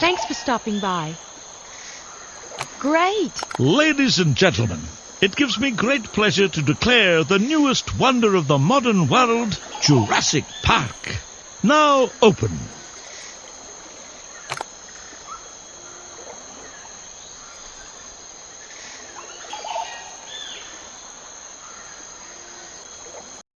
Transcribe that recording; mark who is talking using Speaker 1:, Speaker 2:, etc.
Speaker 1: Thanks for stopping by. Great.
Speaker 2: Ladies and gentlemen, it gives me great pleasure to declare the newest wonder of the modern world, Jurassic Park, now open.